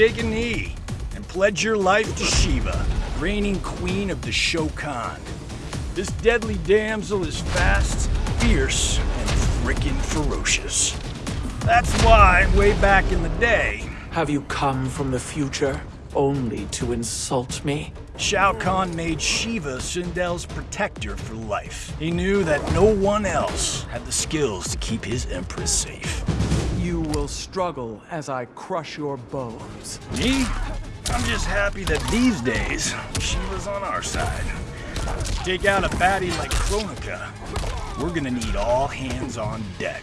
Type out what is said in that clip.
take a knee and pledge your life to Sheeva, reigning queen of the Shokan. This deadly damsel is fast, fierce, and frickin' ferocious. That's why, way back in the day, Have you come from the future only to insult me? Shao Kahn made Sheeva Sindel's protector for life. He knew that no one else had the skills to keep his empress safe. You will struggle as I crush your bones. Me? I'm just happy that these days, she was on our side. Take out a baddie like Kronika, we're gonna need all hands on deck.